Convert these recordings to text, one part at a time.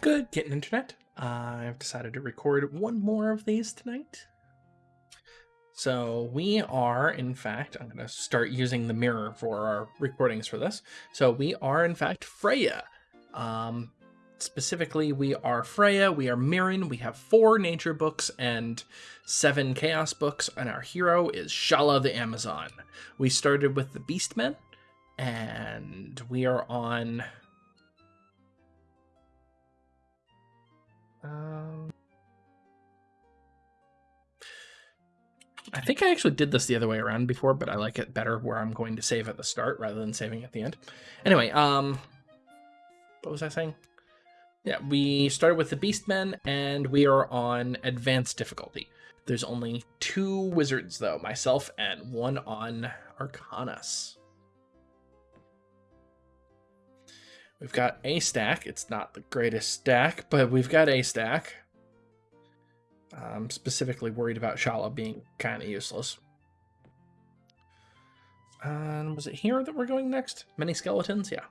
Good, getting internet. I've decided to record one more of these tonight. So we are, in fact, I'm going to start using the mirror for our recordings for this. So we are, in fact, Freya. Um, specifically, we are Freya, we are Myrran, we have four nature books and seven chaos books, and our hero is Shalla the Amazon. We started with the Beastmen, and we are on Um, I think I actually did this the other way around before, but I like it better where I'm going to save at the start rather than saving at the end. Anyway, um, what was I saying? Yeah, we started with the Beastmen, and we are on advanced difficulty. There's only two wizards, though, myself and one on Arcanus. We've got a stack. It's not the greatest stack, but we've got a stack. I'm specifically worried about Shalla being kind of useless. And was it here that we're going next? Many skeletons? Yeah.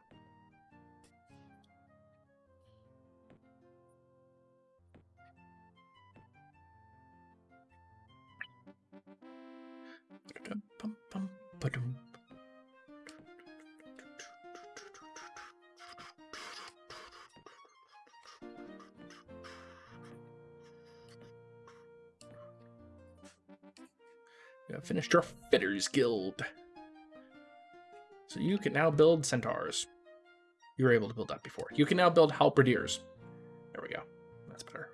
Have finished your Fighters Guild. So you can now build centaurs. You were able to build that before. You can now build halberdiers. There we go. That's better.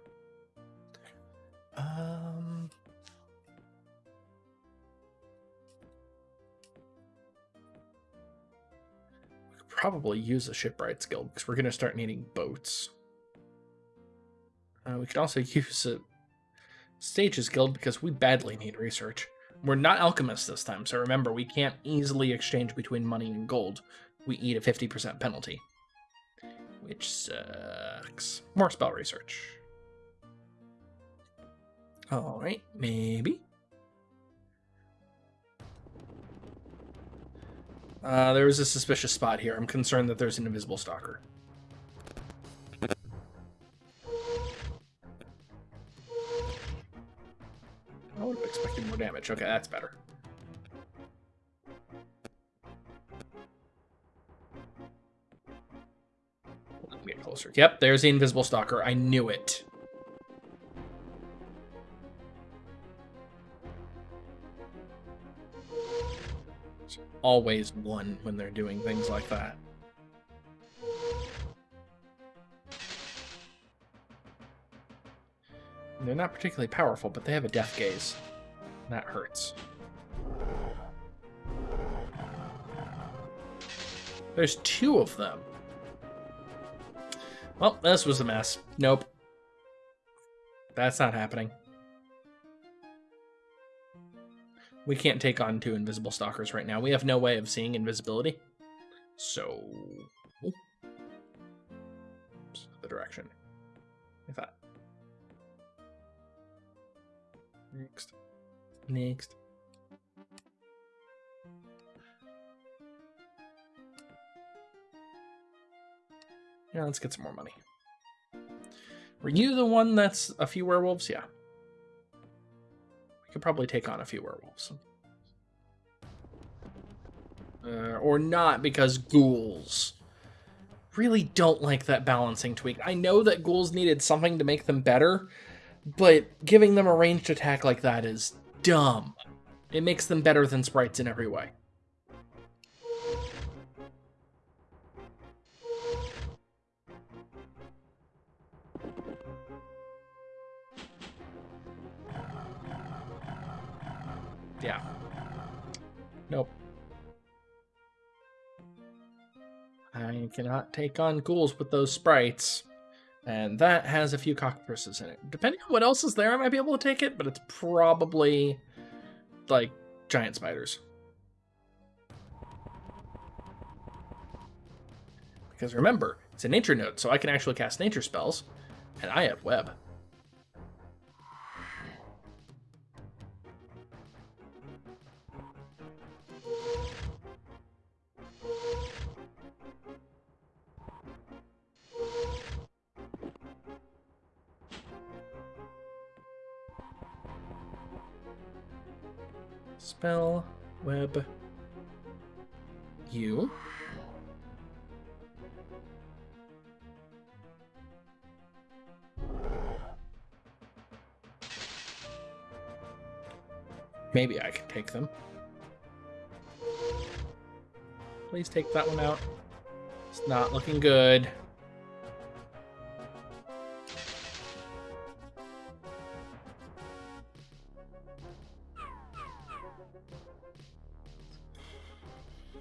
Um... We could probably use a shipwrights guild because we're going to start needing boats. Uh, we could also use a sages Guild because we badly need research. We're not alchemists this time, so remember, we can't easily exchange between money and gold. We eat a 50% penalty. Which sucks. More spell research. Alright, maybe. Uh, there was a suspicious spot here. I'm concerned that there's an invisible stalker. Oh, more damage. Okay, that's better. Let me get closer. Yep, there's the invisible stalker. I knew it. There's always one when they're doing things like that. They're not particularly powerful, but they have a death gaze. That hurts. There's two of them. Well, this was a mess. Nope. That's not happening. We can't take on two invisible stalkers right now. We have no way of seeing invisibility. So... The direction. I thought. Next. Next. Yeah, let's get some more money. Were you the one that's a few werewolves? Yeah. We could probably take on a few werewolves. Uh, or not, because ghouls. Really don't like that balancing tweak. I know that ghouls needed something to make them better, but giving them a ranged attack like that is dumb. It makes them better than sprites in every way. Yeah. Nope. I cannot take on ghouls with those sprites. And that has a few cockatrices in it. Depending on what else is there, I might be able to take it, but it's probably like giant spiders. Because remember, it's a nature node, so I can actually cast nature spells, and I have web. Spell, web, you. Maybe I can take them. Please take that one out. It's not looking good.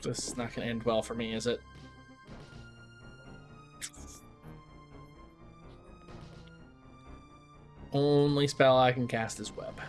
This is not going to end well for me, is it? Only spell I can cast is web.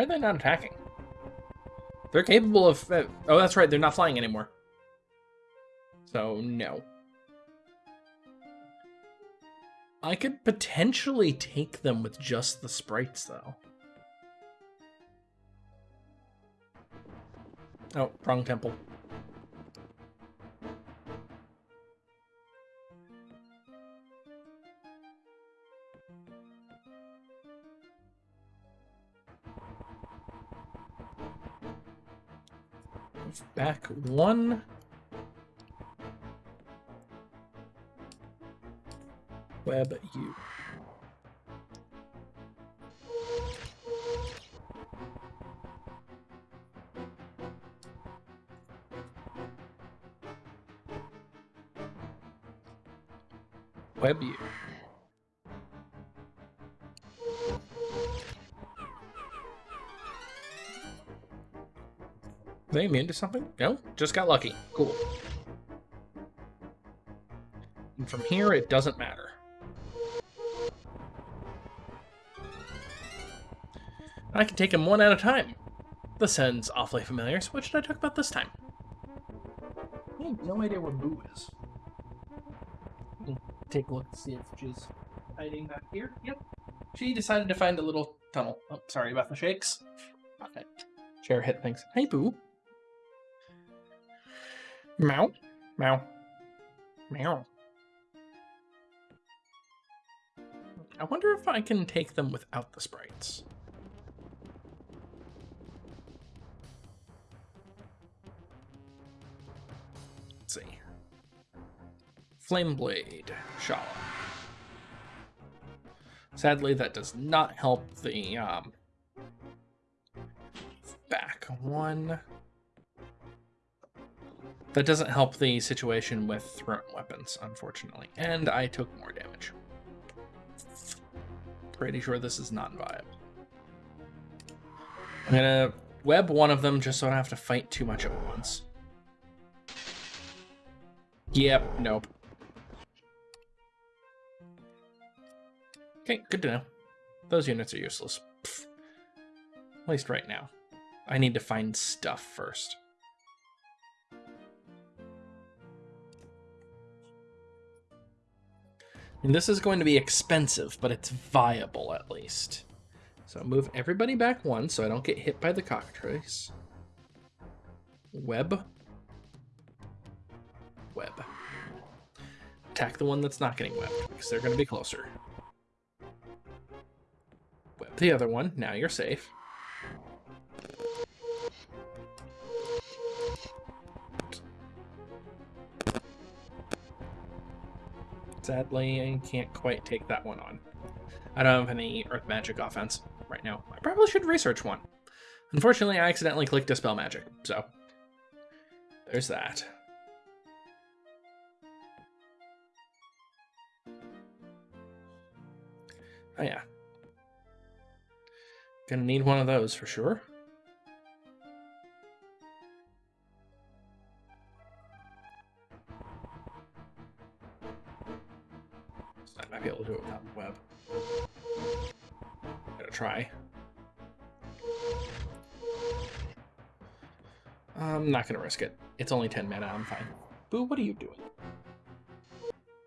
Why are they not attacking? They're capable of... Uh, oh, that's right. They're not flying anymore. So, no. I could potentially take them with just the sprites, though. Oh, wrong temple. Back one. Web U. web you. They immune to something? No, just got lucky. Cool. And from here, it doesn't matter. I can take them one at a time. This sounds awfully familiar, so what should I talk about this time? I have no idea where Boo is hmm. take a look to see if she's hiding back here. Yep. She decided to find a little tunnel. Oh, sorry about the shakes. Okay. Chair hit things. Hey, Boo. Meow. Meow. Meow. I wonder if I can take them without the sprites. Let's see. Flame Blade, Shalla. Sadly, that does not help the um, back one. That doesn't help the situation with thrown weapons, unfortunately. And I took more damage. Pretty sure this is not viable. I'm gonna web one of them just so I don't have to fight too much at once. Yep, nope. Okay, good to know. Those units are useless. Pfft. At least right now. I need to find stuff first. And this is going to be expensive, but it's viable at least. So move everybody back one so I don't get hit by the cockatrice. Web. Web. Attack the one that's not getting webbed, because they're going to be closer Web the other one. Now you're safe. Sadly, I can't quite take that one on. I don't have any Earth Magic offense right now. I probably should research one. Unfortunately, I accidentally clicked Dispel Magic, so there's that. Oh yeah, Gonna need one of those for sure. try. I'm not gonna risk it. It's only 10 mana, I'm fine. Boo, what are you doing?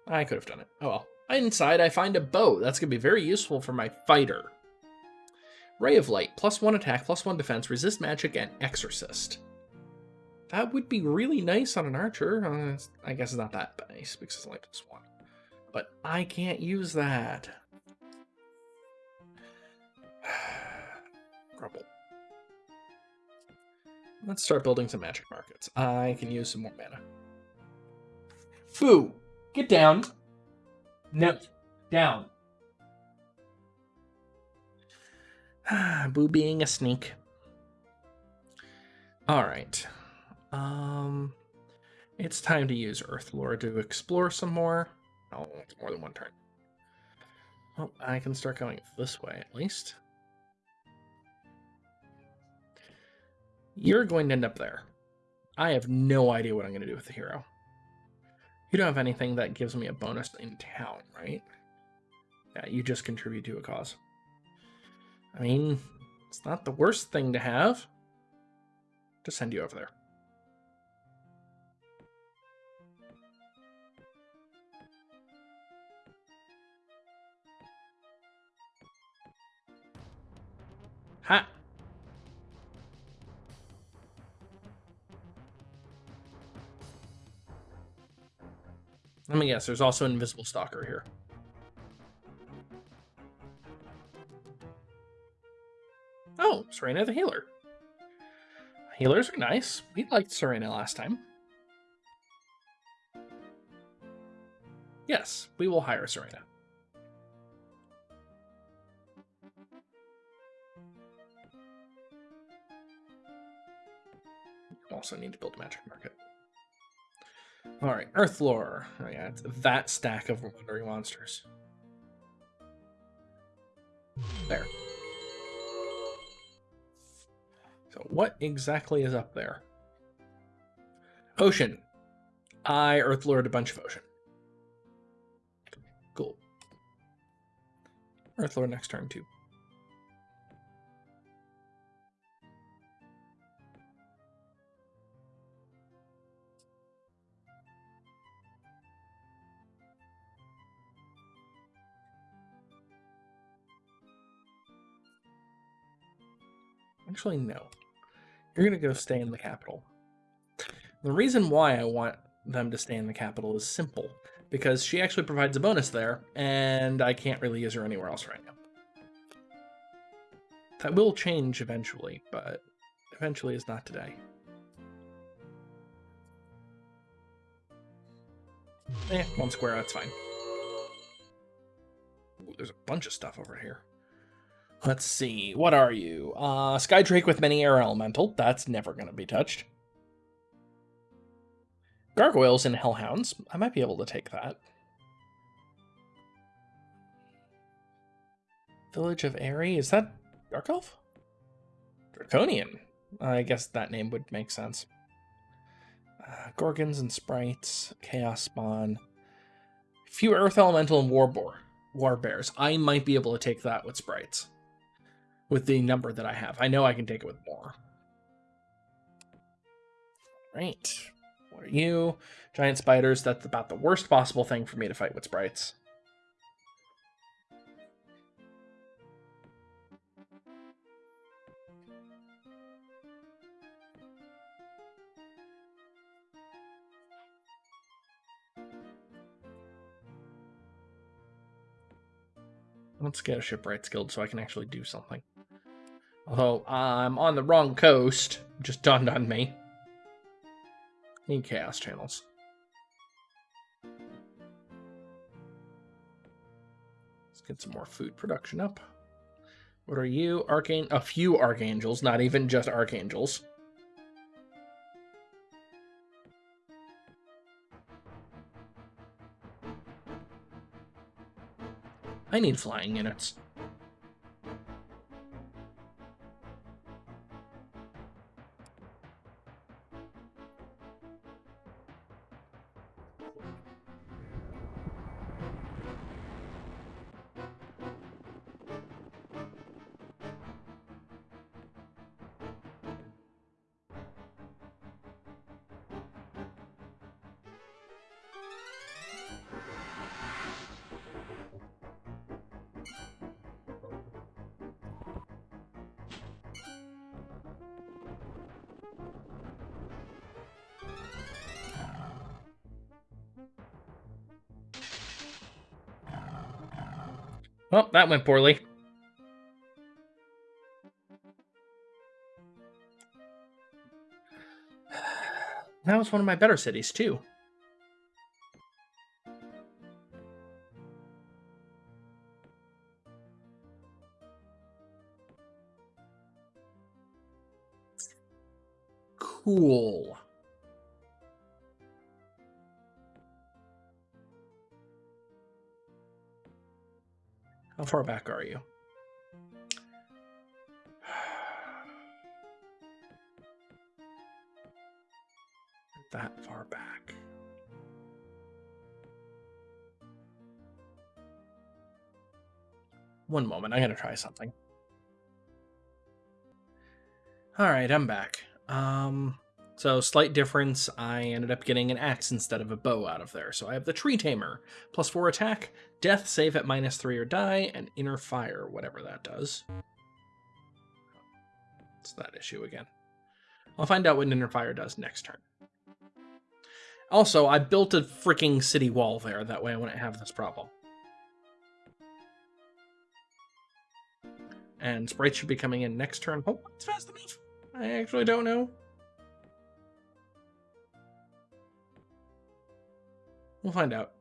I could have done it. Oh well. Inside, I find a bow. That's gonna be very useful for my fighter. Ray of Light, plus one attack, plus one defense, resist magic, and exorcist. That would be really nice on an archer. Uh, I guess it's not that nice because it's only plus one. But I can't use that. Grumble. Let's start building some magic markets. I can use some more mana. Boo! Get down! No. Down. Boo being a sneak. Alright. Um, it's time to use Earth Lore to explore some more. Oh, it's more than one turn. Well, I can start going this way at least. You're going to end up there. I have no idea what I'm going to do with the hero. You don't have anything that gives me a bonus in town, right? Yeah, you just contribute to a cause. I mean, it's not the worst thing to have. To send you over there. Ha! Let me guess, there's also an invisible stalker here. Oh, Serena the healer. Healers are nice. We liked Serena last time. Yes, we will hire Serena. also need to build a magic market. All right, Earth Lore. Oh yeah, it's that stack of wandering monsters. There. So what exactly is up there? Ocean. I Earth Lore a bunch of ocean. Cool. Earth Lore next turn too. Actually, no. You're going to go stay in the capital. The reason why I want them to stay in the capital is simple. Because she actually provides a bonus there, and I can't really use her anywhere else right now. That will change eventually, but eventually is not today. Eh, one square, that's fine. Ooh, there's a bunch of stuff over here. Let's see. What are you? Uh, Skydrake with many air elemental. That's never going to be touched. Gargoyles and Hellhounds. I might be able to take that. Village of Airy. Is that Dark Elf? Draconian. I guess that name would make sense. Uh, Gorgons and Sprites. Chaos Spawn. Few Earth Elemental and Warboar. War Bears. I might be able to take that with Sprites with the number that I have. I know I can take it with more. Right. What are you? Giant spiders. That's about the worst possible thing for me to fight with sprites. Let's get a shipwrights guild so I can actually do something. Although I'm on the wrong coast, just dawned on me. Need chaos channels. Let's get some more food production up. What are you? Archangel? A few archangels, not even just archangels. I need flying units. Well, that went poorly. That was one of my better cities, too. Cool. How far back are you? that far back. One moment, I'm gonna try something. All right, I'm back. Um, so slight difference. I ended up getting an axe instead of a bow out of there. So I have the Tree Tamer, plus four attack, death save at minus three or die, and inner fire, whatever that does. It's that issue again. I'll find out what inner fire does next turn. Also, I built a freaking city wall there. That way I wouldn't have this problem. And sprites should be coming in next turn. Oh, it's fast enough. I actually don't know. We'll find out.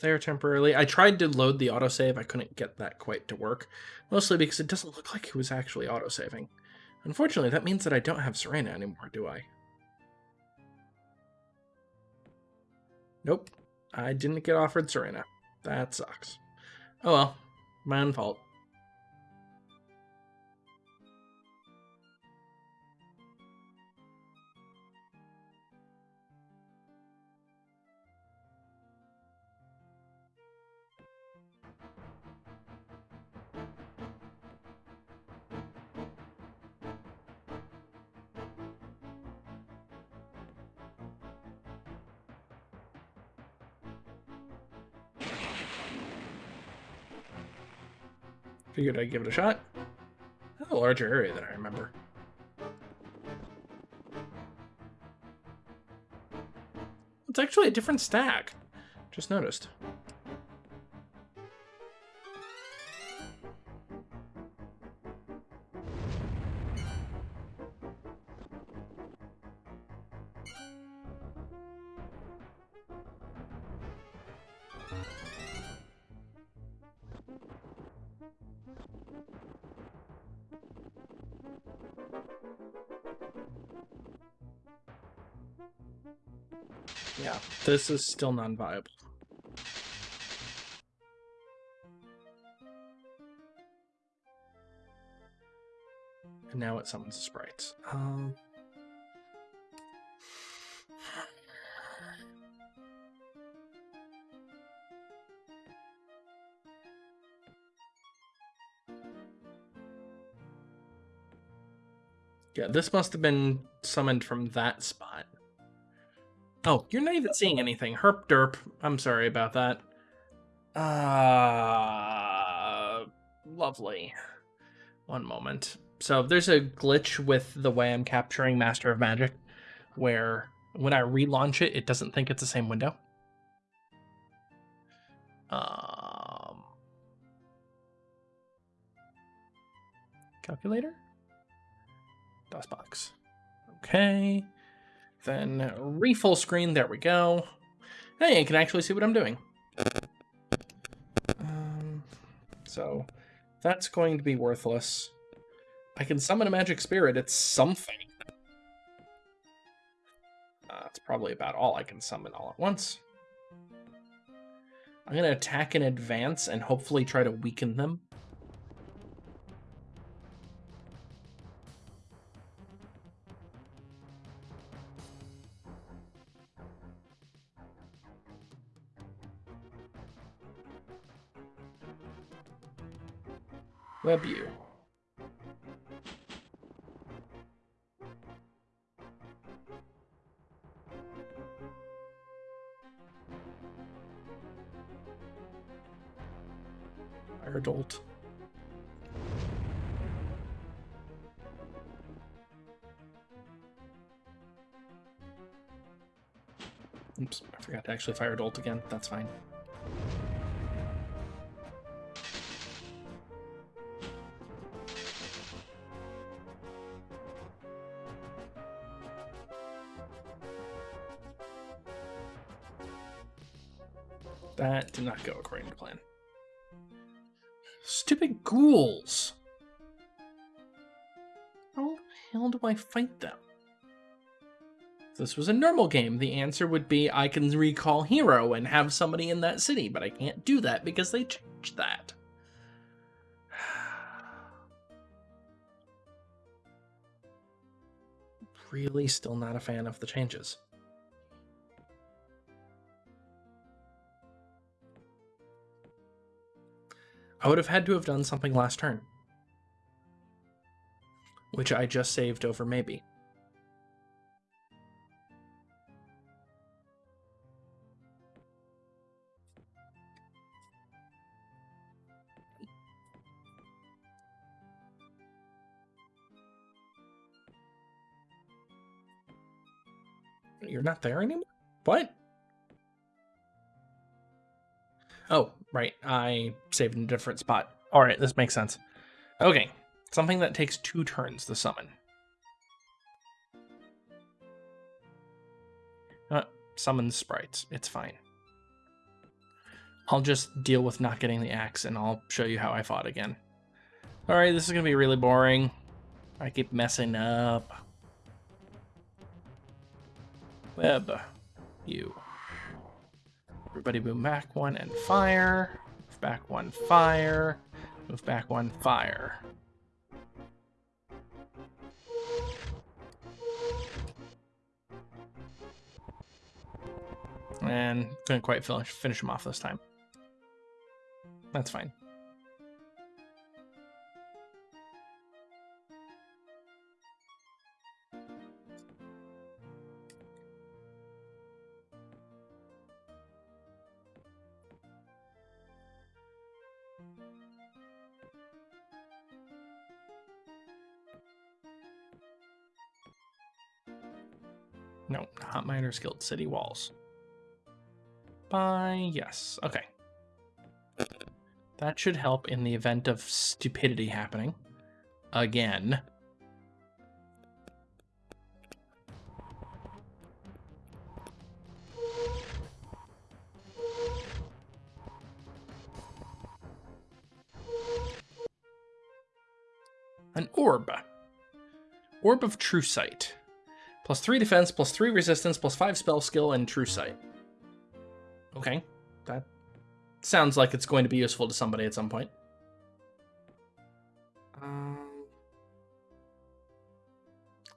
There temporarily. I tried to load the autosave. I couldn't get that quite to work. Mostly because it doesn't look like it was actually autosaving. Unfortunately, that means that I don't have Serena anymore, do I? Nope. I didn't get offered Serena. That sucks. Oh well. My own fault. Figured I'd give it a shot. That's a larger area than I remember. It's actually a different stack. Just noticed. This is still non-viable. And now it summons the sprites. Um... Yeah, this must have been summoned from that spot. Oh, you're not even seeing anything. Herp derp. I'm sorry about that. Uh, lovely. One moment. So there's a glitch with the way I'm capturing Master of Magic, where when I relaunch it, it doesn't think it's the same window. Um, calculator? DOSBox. Okay. Then refull screen, there we go. Hey, I can actually see what I'm doing. Um, so that's going to be worthless. I can summon a magic spirit, it's something. Uh, that's probably about all I can summon all at once. I'm going to attack in advance and hopefully try to weaken them. Web you. Fire adult. Oops, I forgot to actually fire adult again. That's fine. That did not go according to plan. Stupid ghouls! How the hell do I fight them? If this was a normal game, the answer would be I can recall hero and have somebody in that city, but I can't do that because they changed that. really still not a fan of the changes. I would have had to have done something last turn. Which I just saved over maybe. You're not there anymore? What? Oh, right. I saved in a different spot. All right, this makes sense. Okay, something that takes two turns to summon. Uh, summon sprites. It's fine. I'll just deal with not getting the axe, and I'll show you how I fought again. All right, this is going to be really boring. I keep messing up. Web, you. Everybody move back one and fire. Move back one, fire. Move back one, fire. And couldn't quite finish, finish him off this time. That's fine. No, not Miners Guild City Walls. By yes. Okay. That should help in the event of stupidity happening. Again. An orb. Orb of True Sight. Plus three defense, plus three resistance, plus five spell skill, and true sight. Okay, that sounds like it's going to be useful to somebody at some point. Um,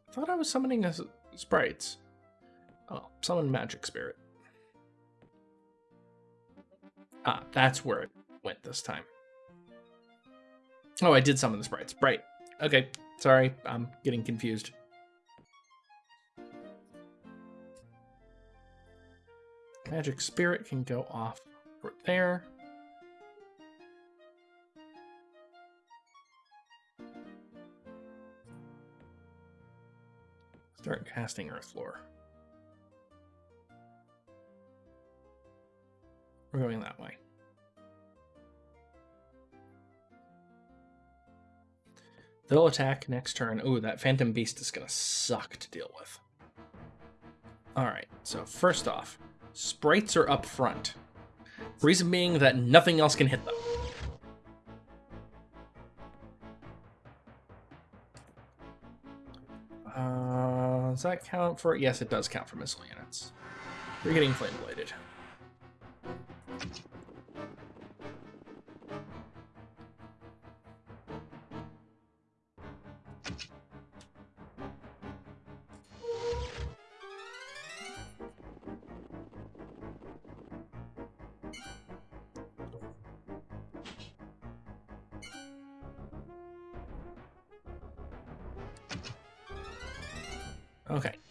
I thought I was summoning a sprites. Oh, summon magic spirit. Ah, that's where it went this time. Oh, I did summon the sprites. Right. Okay, sorry, I'm getting confused. Magic Spirit can go off right there. Start casting Earth Lore. We're going that way. They'll attack next turn. Ooh, that Phantom Beast is going to suck to deal with. Alright, so first off, Sprites are up front. Reason being that nothing else can hit them. Uh, does that count for... Yes, it does count for missile units. You're getting flame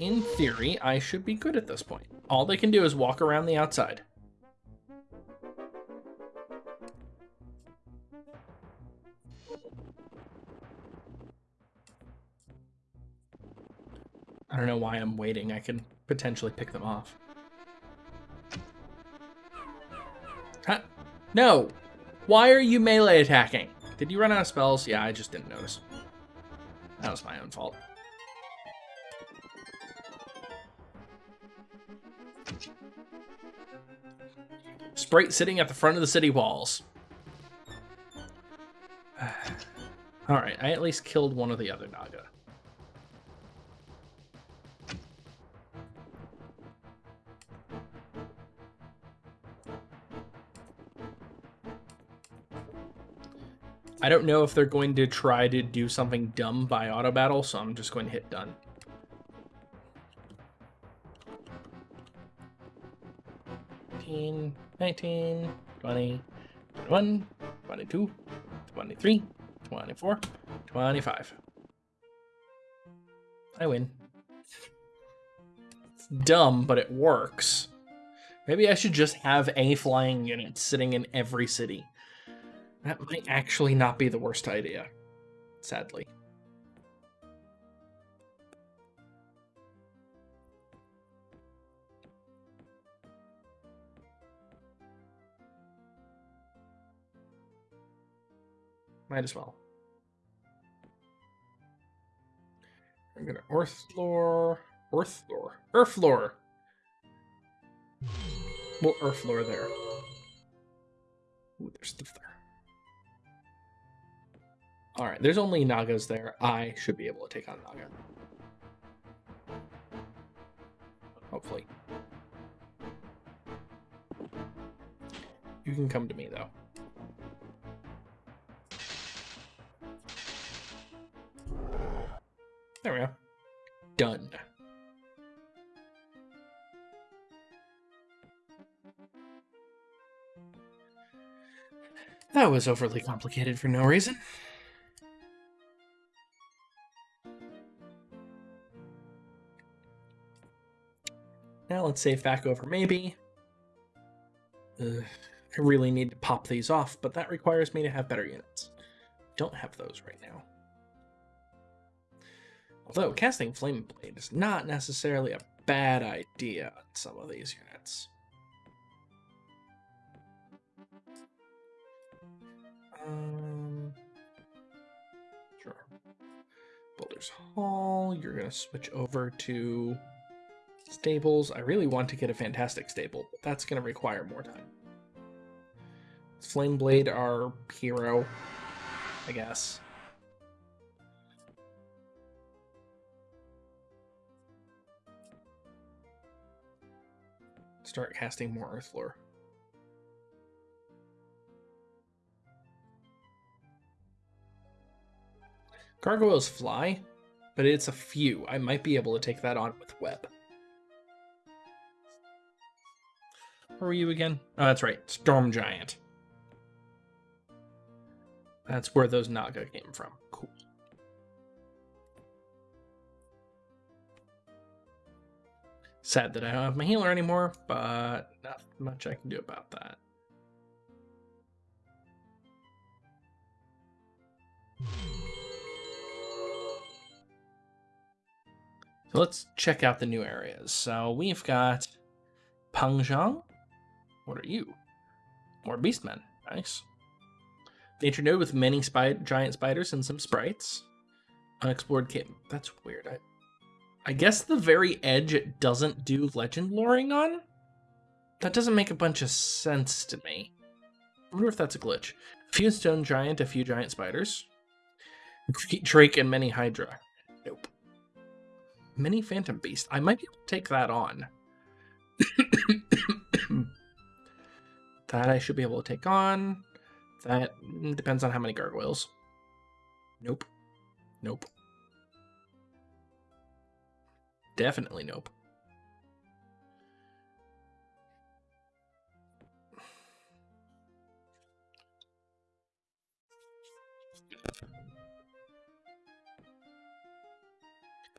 in theory, I should be good at this point. All they can do is walk around the outside. I don't know why I'm waiting. I can potentially pick them off. Huh? No! Why are you melee attacking? Did you run out of spells? Yeah, I just didn't notice. That was my own fault. Sprite sitting at the front of the city walls. Alright, I at least killed one of the other Naga. I don't know if they're going to try to do something dumb by auto battle, so I'm just going to hit done. Nineteen, 19, 20, 21, 22, 23, 24, 25. I win. It's dumb, but it works. Maybe I should just have a flying unit sitting in every city. That might actually not be the worst idea, sadly. Might as well. I'm gonna Earth lore, Earth lore, Earth lore. Well, Earth lore there. Ooh, there's stuff there. All right, there's only Nagas there. I should be able to take on Naga. Hopefully. You can come to me, though. There we go. Done. That was overly complicated for no reason. Now let's save back over maybe. I really need to pop these off, but that requires me to have better units. Don't have those right now. Although casting Flame Blade is not necessarily a bad idea on some of these units. Um, sure. Boulder's Hall, you're going to switch over to stables. I really want to get a fantastic stable, but that's going to require more time. Flame Blade our hero, I guess. Start casting more Earth Lore. Gargoyles fly, but it's a few. I might be able to take that on with web. Where were you again? Oh, that's right. Storm Giant. That's where those Naga came from. Cool. Sad that I don't have my healer anymore, but not much I can do about that. So let's check out the new areas. So we've got Pangzhang, what are you? More beastmen. Nice. Nature node with many spy giant spiders and some sprites. Unexplored cave. That's weird. I, I guess the very edge it doesn't do legend loring on? That doesn't make a bunch of sense to me. I wonder if that's a glitch. A few stone giant, a few giant spiders. Drake and many hydra. Nope. Many phantom beast. I might be able to take that on. That I should be able to take on. That mm, depends on how many gargoyles. Nope. Nope. Definitely nope.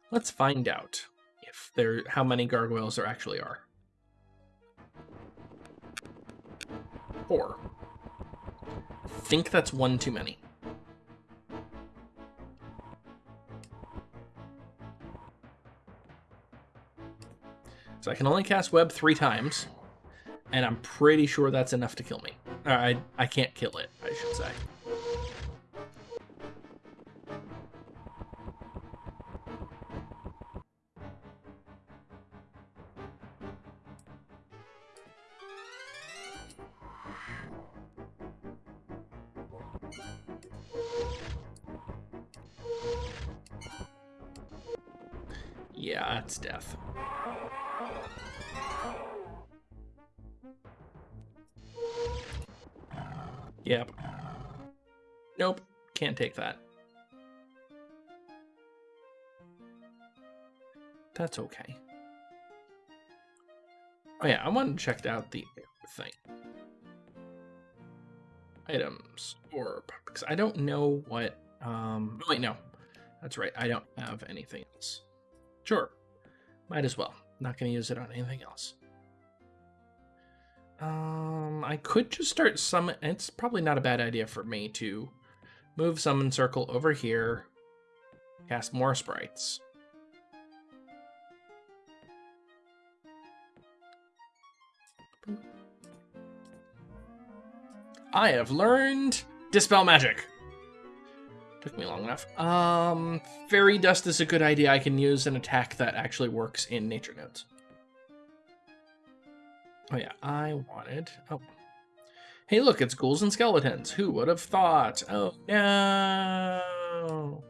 Let's find out if there how many gargoyles there actually are. Four. I think that's one too many. So I can only cast web three times, and I'm pretty sure that's enough to kill me. Uh, I I can't kill it, I should say. Okay. Oh yeah, I wanted to check out the thing. Items, orb, because I don't know what, um, wait, no. That's right, I don't have anything else. Sure, might as well. Not going to use it on anything else. Um, I could just start summon. It's probably not a bad idea for me to move summon circle over here, cast more sprites. I have learned dispel magic. Took me long enough. Um, fairy dust is a good idea. I can use an attack that actually works in nature nodes. Oh yeah, I wanted. Oh, hey, look, it's ghouls and skeletons. Who would have thought? Oh no.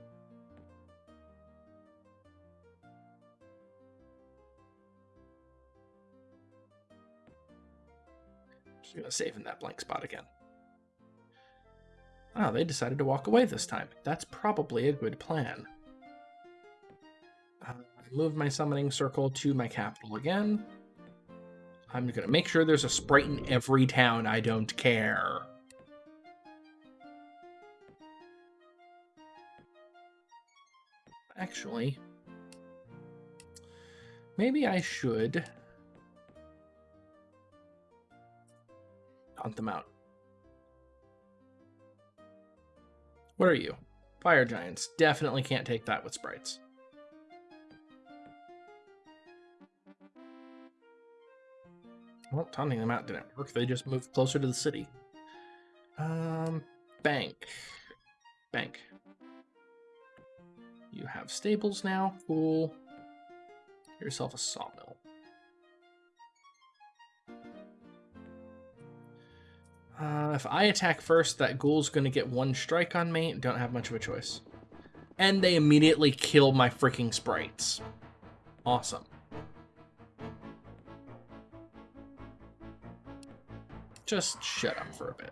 Just gonna save in that blank spot again. Oh, they decided to walk away this time. That's probably a good plan. Uh, move my summoning circle to my capital again. I'm to make sure there's a sprite in every town. I don't care. Actually, maybe I should hunt them out. What are you? Fire giants. Definitely can't take that with sprites. Well, taunting them out didn't work. They just moved closer to the city. Um, bank. Bank. You have stables now. Cool. Get yourself a sawmill. Uh, if I attack first, that ghoul's going to get one strike on me. Don't have much of a choice. And they immediately kill my freaking sprites. Awesome. Just shut up for a bit.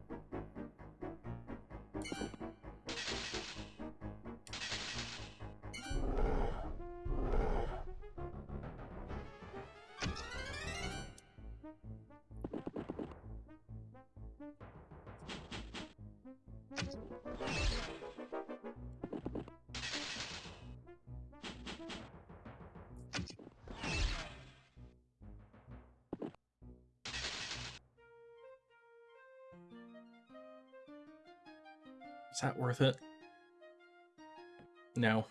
Is that worth it? No.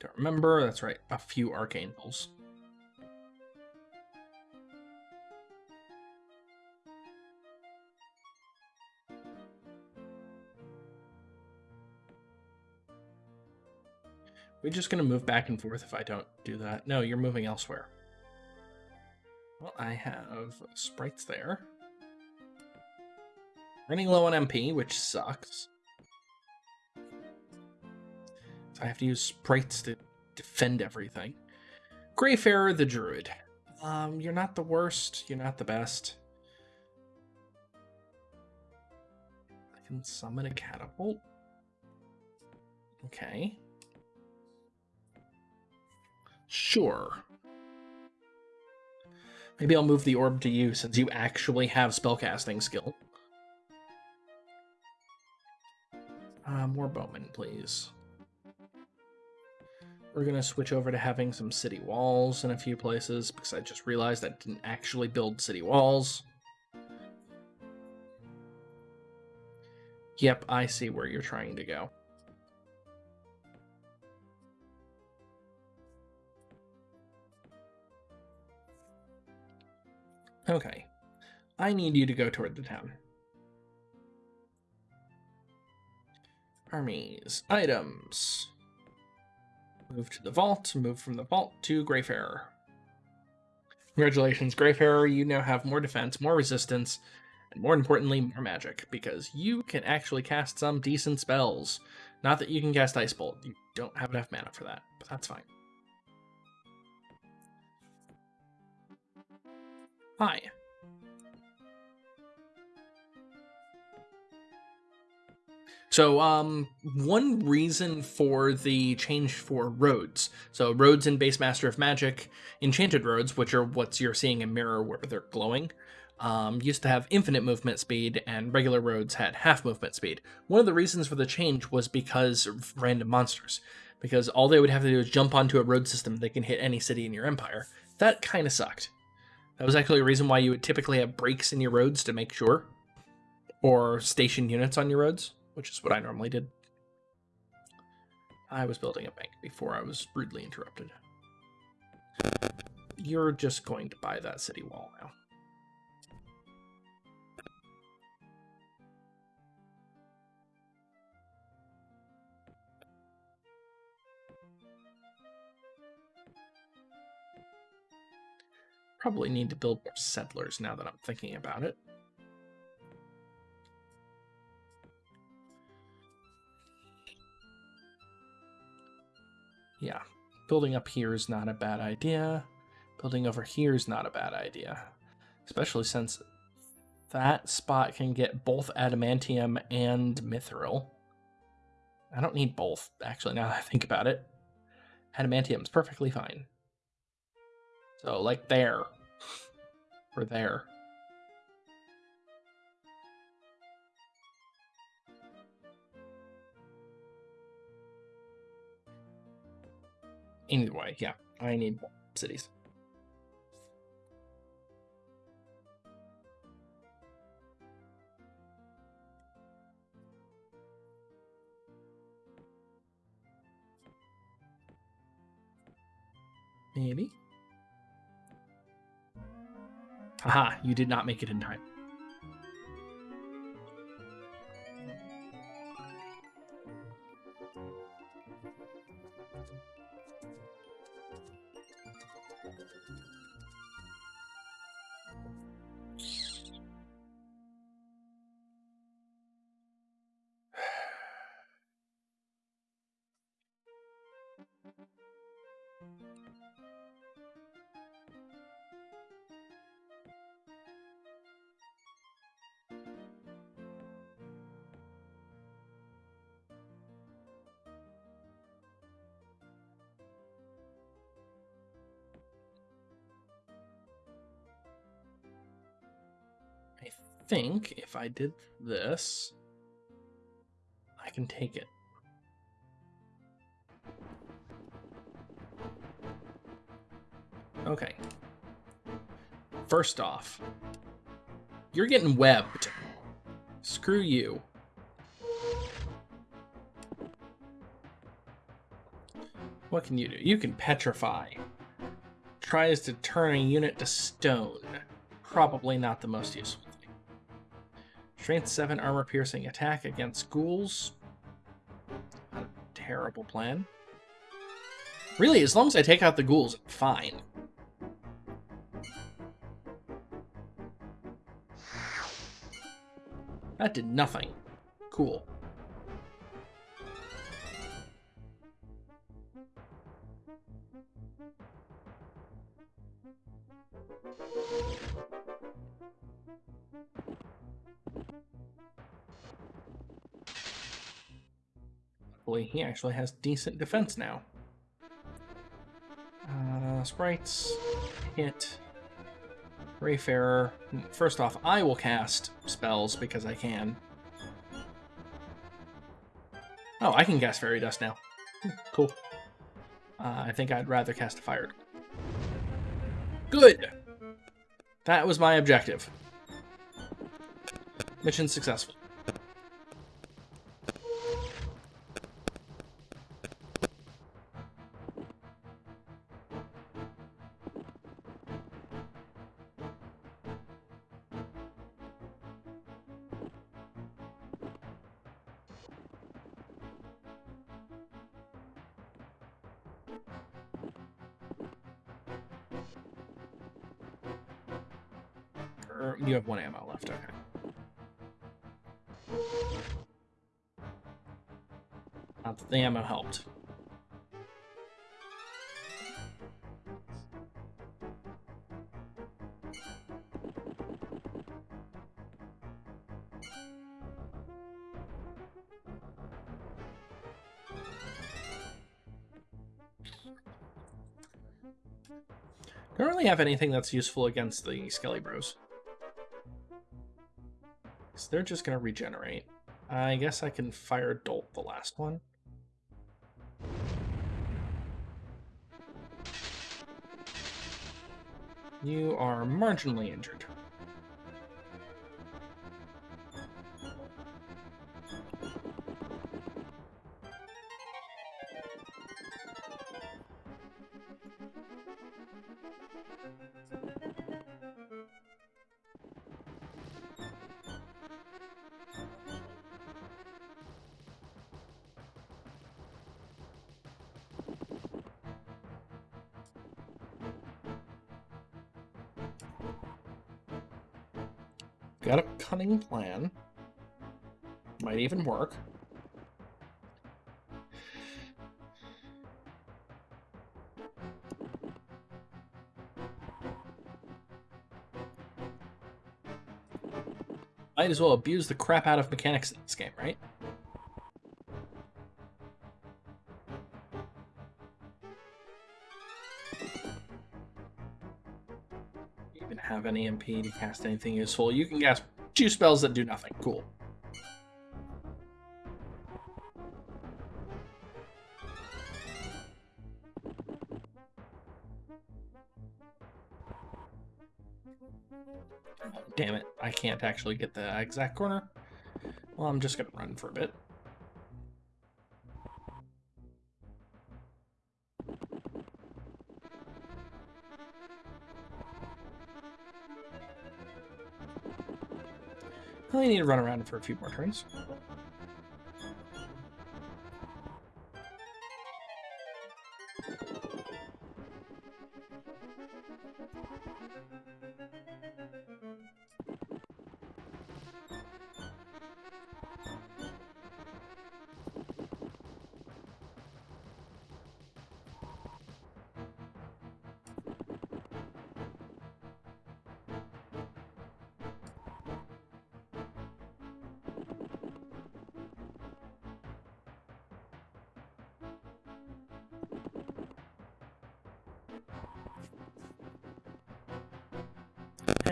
Don't remember. That's right. A few arcane pulls. We're just going to move back and forth if I don't do that. No, you're moving elsewhere. Well, I have sprites there. Running low on MP, which sucks. So I have to use sprites to defend everything. Greyfairer the Druid. Um, you're not the worst. You're not the best. I can summon a catapult. Okay. Sure. Maybe I'll move the orb to you since you actually have spellcasting skill. Uh, more bowmen, please. We're going to switch over to having some city walls in a few places because I just realized I didn't actually build city walls. Yep, I see where you're trying to go. Okay. I need you to go toward the town. Armies. Items. Move to the vault. Move from the vault to Greyfairer. Congratulations, Greyfairer. You now have more defense, more resistance, and more importantly, more magic, because you can actually cast some decent spells. Not that you can cast Ice Bolt. You don't have enough mana for that, but that's fine. Hi. So, um, one reason for the change for roads. So, roads in Base Master of Magic, enchanted roads, which are what you're seeing in Myrror where they're glowing, um, used to have infinite movement speed, and regular roads had half movement speed. One of the reasons for the change was because of random monsters. Because all they would have to do is jump onto a road system they can hit any city in your empire. That kind of sucked. That was actually a reason why you would typically have breaks in your roads to make sure, or station units on your roads which is what I normally did. I was building a bank before I was rudely interrupted. You're just going to buy that city wall now. Probably need to build settlers now that I'm thinking about it. Yeah, building up here is not a bad idea. Building over here is not a bad idea. Especially since that spot can get both adamantium and mithril. I don't need both, actually, now that I think about it. Adamantium's perfectly fine. So, like, there. We're there. Anyway, yeah, I need cities. Maybe. Haha, you did not make it in time. Think if I did this, I can take it. Okay. First off, you're getting webbed. Screw you. What can you do? You can petrify. Tries to turn a unit to stone. Probably not the most useful. Strength 7 armor piercing attack against ghouls. Not a terrible plan. Really, as long as I take out the ghouls, fine. That did nothing. Cool. Actually has decent defense now. Uh, sprites, hit, Greyfairer. First off, I will cast spells because I can. Oh, I can cast Fairy Dust now. Hmm, cool. Uh, I think I'd rather cast a Fire. Good! That was my objective. Mission successful. Left, okay. the ammo helped. Don't really have anything that's useful against the Skelly Bros. They're just gonna regenerate. I guess I can fire Bolt the last one. You are marginally injured. Plan. Might even work. Might as well abuse the crap out of mechanics in this game, right? Even have any MP to cast anything useful. You can cast two spells that do nothing. Cool. Oh, damn it. I can't actually get the exact corner. Well, I'm just going to run for a bit. I need to run around for a few more turns.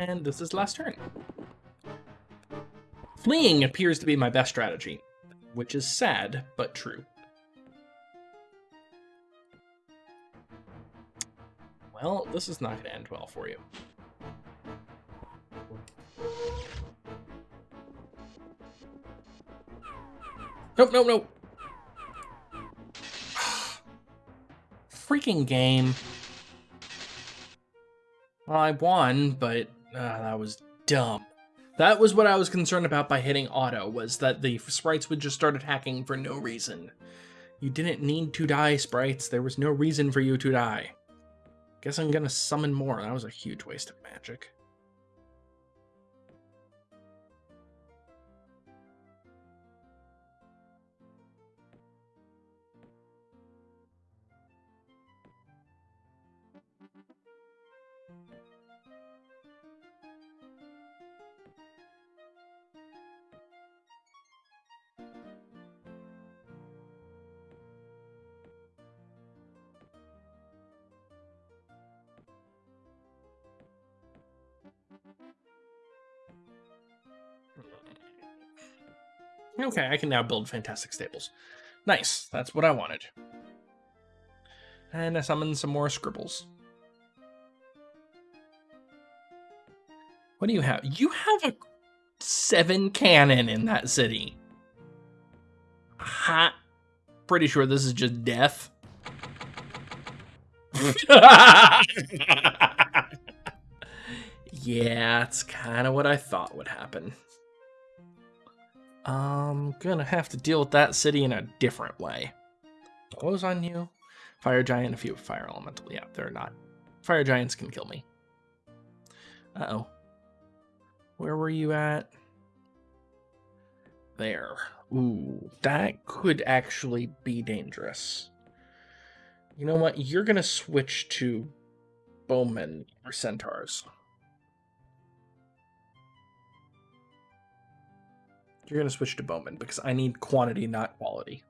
And this is last turn. Fleeing appears to be my best strategy, which is sad, but true. Well, this is not going to end well for you. Nope, nope, nope. Freaking game. Well, I won, but uh, that was dumb. That was what I was concerned about by hitting auto, was that the sprites would just started hacking for no reason. You didn't need to die, sprites. There was no reason for you to die. Guess I'm gonna summon more. That was a huge waste of magic. Okay, I can now build fantastic stables. Nice. That's what I wanted. And I summoned some more scribbles. What do you have? You have a seven cannon in that city. Ha! Pretty sure this is just death. yeah, it's kind of what I thought would happen. I'm gonna have to deal with that city in a different way. Was on you? Fire giant, a few fire elemental. Yeah, they're not. Fire giants can kill me. Uh-oh. Where were you at? There. Ooh, that could actually be dangerous. You know what? You're to switch to bowmen or centaurs. You're going to switch to Bowman because I need quantity, not quality.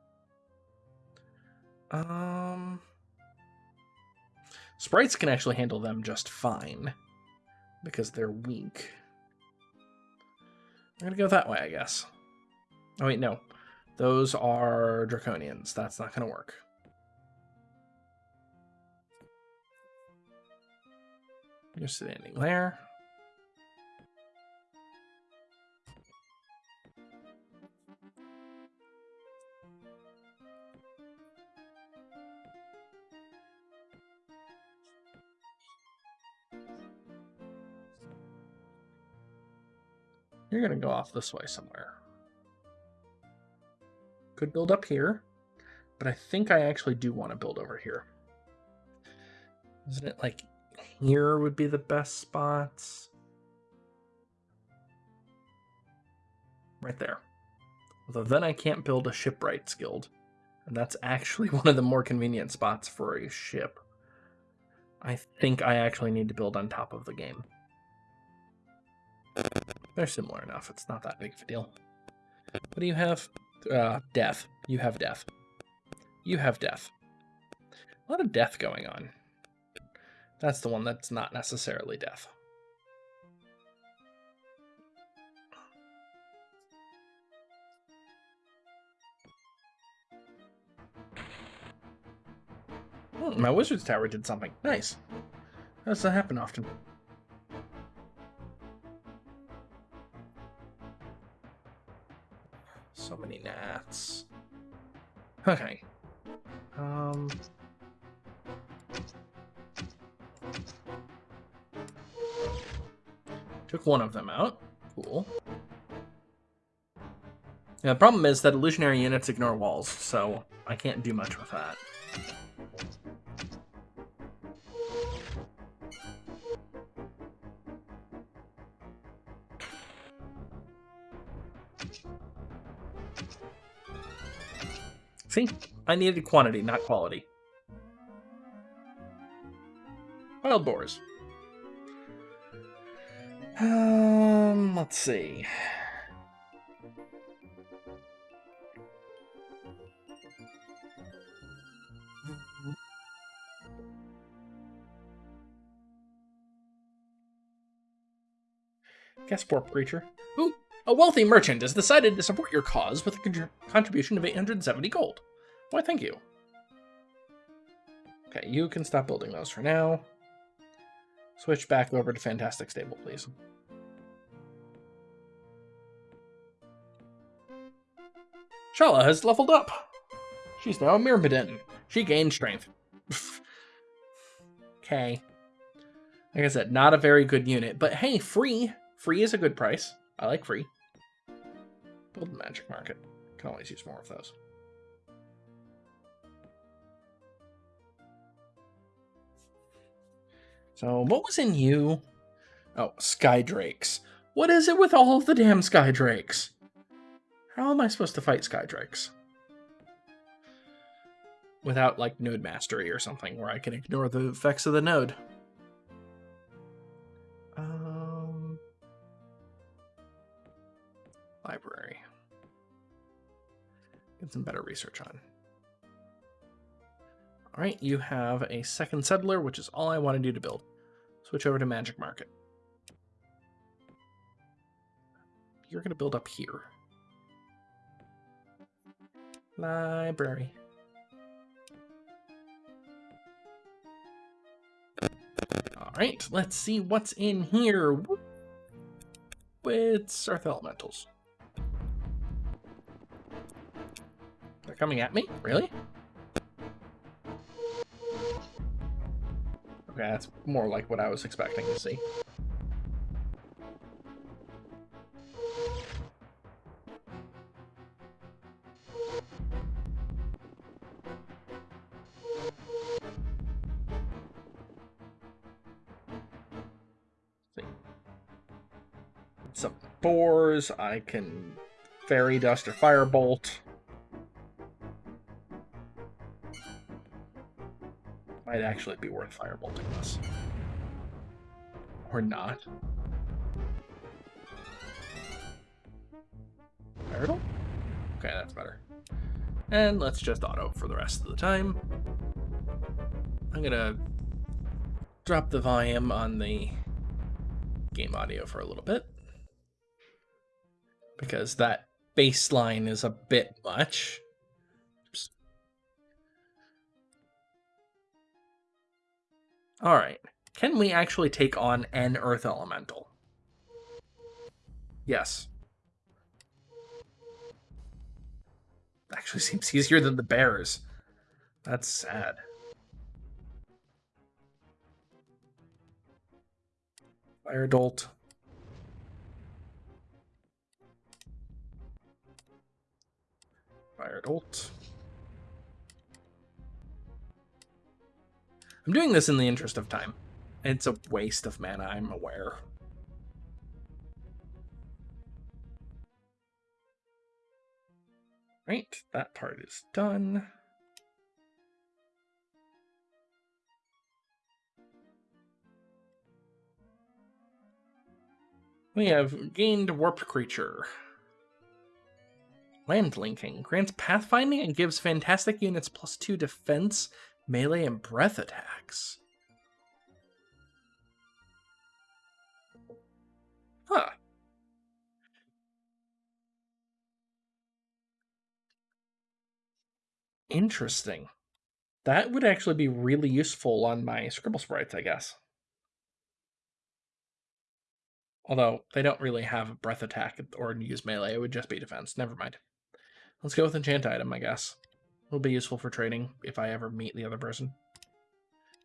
Um, Sprites can actually handle them just fine because they're weak. I'm going to go that way, I guess. Oh, wait, no. Those are Draconians. That's not going to work. You're standing there. You're going to go off this way somewhere. Could build up here, but I think I actually do want to build over here. Isn't it like here would be the best spots? Right there. Although then I can't build a shipwrights guild. And that's actually one of the more convenient spots for a ship. I think I actually need to build on top of the game. They're similar enough. It's not that big of a deal. What do you have? Uh, death. You have death. You have death. A lot of death going on. That's the one that's not necessarily death. Hmm, my wizard's tower did something. Nice. That doesn't happen often. So many gnats. Okay. Um. Took one of them out. Cool. Yeah, the problem is that illusionary units ignore walls, so I can't do much with that. See? I needed quantity, not quality. Wild boars. Um, let's see. Poor preacher. Ooh, a wealthy merchant has decided to support your cause with a contribution of 870 gold. Why, thank you. Okay, you can stop building those for now. Switch back over to Fantastic Stable, please. Shalla has leveled up. She's now a Myrmidon. She gained strength. okay. Like I said, not a very good unit, but hey, free. Free is a good price. I like free. Build the magic market. Can always use more of those. So, what was in you? Oh, sky drakes. What is it with all of the damn sky drakes? How am I supposed to fight sky drakes? Without, like, node mastery or something, where I can ignore the effects of the node. Um, library. Get some better research on. All right, you have a second settler, which is all I wanted you to build. Switch over to Magic Market. You're going to build up here. Library. All right, let's see what's in here. It's Earth Elementals. Coming at me? Really? Okay, that's more like what I was expecting to see. Some boars, I can fairy dust or firebolt. Might actually be worth firebolting this. Or not. Okay, that's better. And let's just auto for the rest of the time. I'm gonna drop the volume on the game audio for a little bit. Because that baseline is a bit much. All right. Can we actually take on an Earth Elemental? Yes. Actually seems easier than the bears. That's sad. Fire Bolt. Fire Bolt. I'm doing this in the interest of time. It's a waste of mana, I'm aware. Right, that part is done. We have gained Warped Creature. Land linking grants pathfinding and gives fantastic units plus two defense melee and breath attacks. Huh. Interesting. That would actually be really useful on my scribble sprites, I guess. Although they don't really have a breath attack or use melee, it would just be defense. Never mind. Let's go with enchant item, I guess. Will be useful for trading if I ever meet the other person.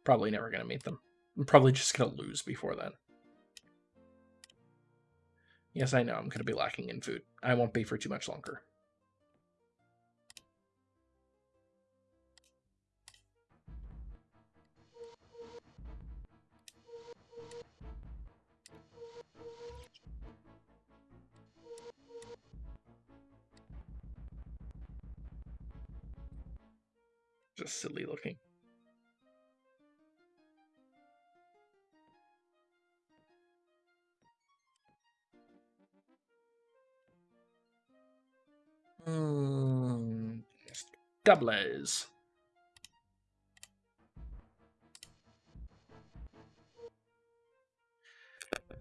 Probably never going to meet them. I'm probably just going to lose before then. Yes, I know I'm going to be lacking in food. I won't be for too much longer. Just silly looking. Hmm. Doublers.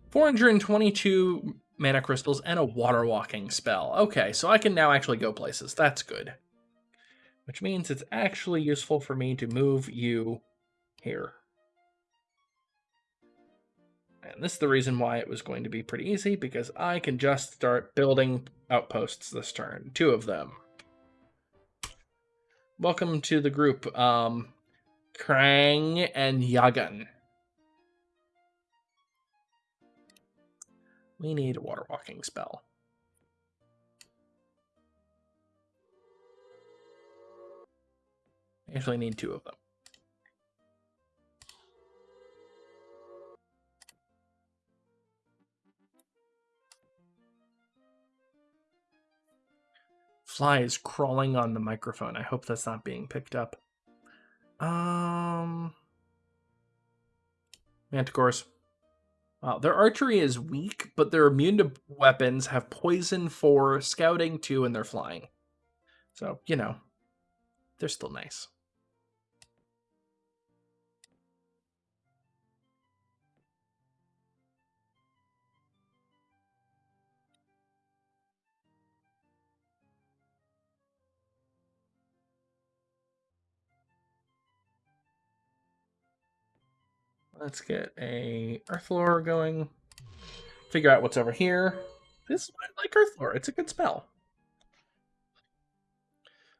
Four hundred and twenty-two mana crystals and a water walking spell. Okay, so I can now actually go places. That's good which means it's actually useful for me to move you here. And this is the reason why it was going to be pretty easy, because I can just start building outposts this turn. Two of them. Welcome to the group, um, Krang and Yagan. We need a water walking spell. I actually need two of them. Fly is crawling on the microphone. I hope that's not being picked up. Um, Manticores. Wow, their archery is weak, but they're immune to weapons, have poison for scouting too, and they're flying. So, you know, they're still nice. Let's get a Earth Lore going. Figure out what's over here. This is like Earth Lore. It's a good spell.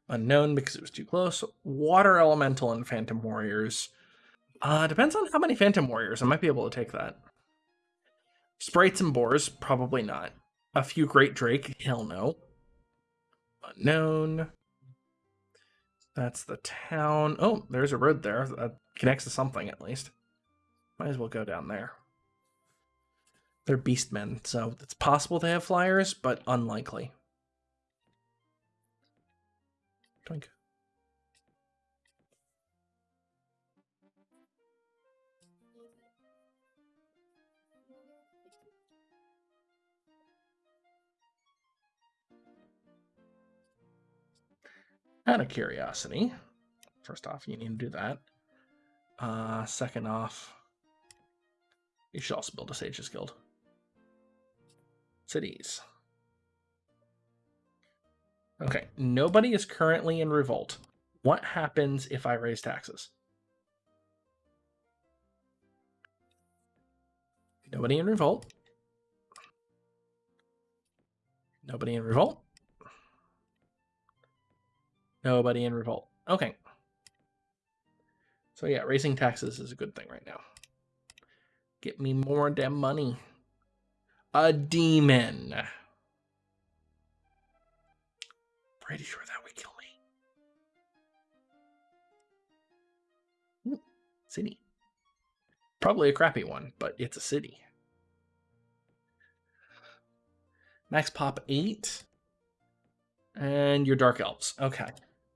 Unknown because it was too close. Water Elemental and Phantom Warriors. Uh, depends on how many Phantom Warriors. I might be able to take that. Sprites and Boars, probably not. A few Great Drake, hell no. Unknown. That's the town. Oh, there's a road there that connects to something at least. Might as well go down there. They're beastmen, so it's possible they have flyers, but unlikely. Doink. Out of curiosity, first off, you need to do that. Uh, second off, you should also build a Sage's Guild. Cities. Okay, nobody is currently in revolt. What happens if I raise taxes? Nobody in revolt. Nobody in revolt. Nobody in revolt. Okay. So yeah, raising taxes is a good thing right now. Get me more damn money. A demon. Pretty sure that would kill me. Ooh, city. Probably a crappy one, but it's a city. Max pop 8. And your Dark Elves. Okay.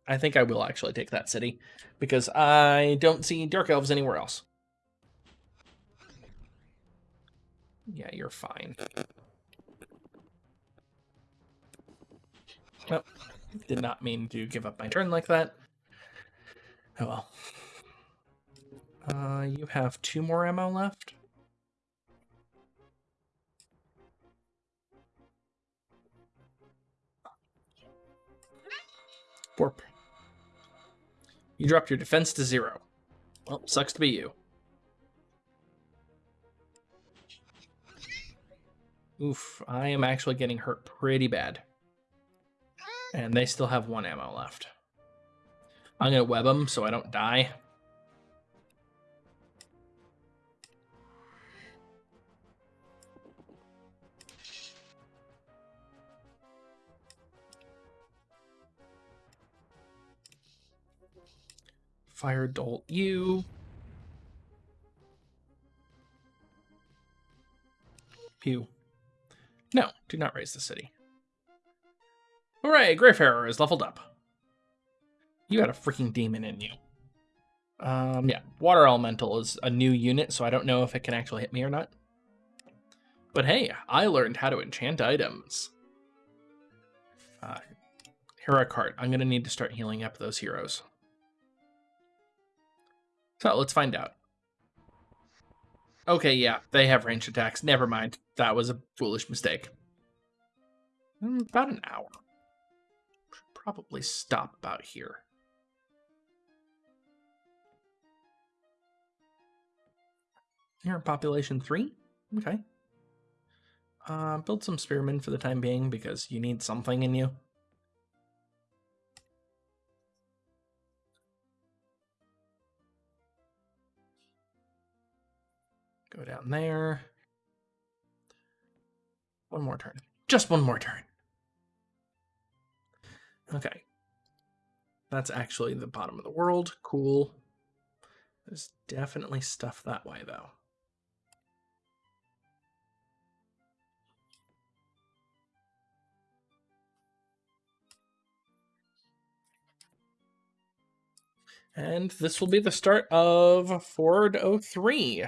I think I will actually take that city because I don't see Dark Elves anywhere else. Yeah, you're fine. Oh, did not mean to give up my turn like that. Oh well. Uh, you have two more ammo left. Warp. You dropped your defense to zero. Well, sucks to be you. Oof, I am actually getting hurt pretty bad. And they still have one ammo left. I'm going to web them so I don't die. Fire Bolt you. Pew. No, do not raise the city. Hooray, Greyfairer is leveled up. You got a freaking demon in you. Um, yeah, Water Elemental is a new unit, so I don't know if it can actually hit me or not. But hey, I learned how to enchant items. Uh, hero card. I'm going to need to start healing up those heroes. So let's find out. Okay, yeah, they have ranged attacks. Never mind. That was a foolish mistake. Hmm, about an hour. Should probably stop about here. Here, population three. Okay. Uh, build some spearmen for the time being because you need something in you. Go down there. One more turn. Just one more turn. Okay. That's actually the bottom of the world. Cool. There's definitely stuff that way, though. And this will be the start of Ford 03.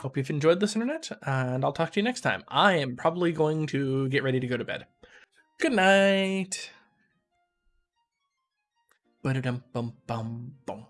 Hope you've enjoyed this internet, and I'll talk to you next time. I am probably going to get ready to go to bed. Good night. Ba-da-dum bum bum bum.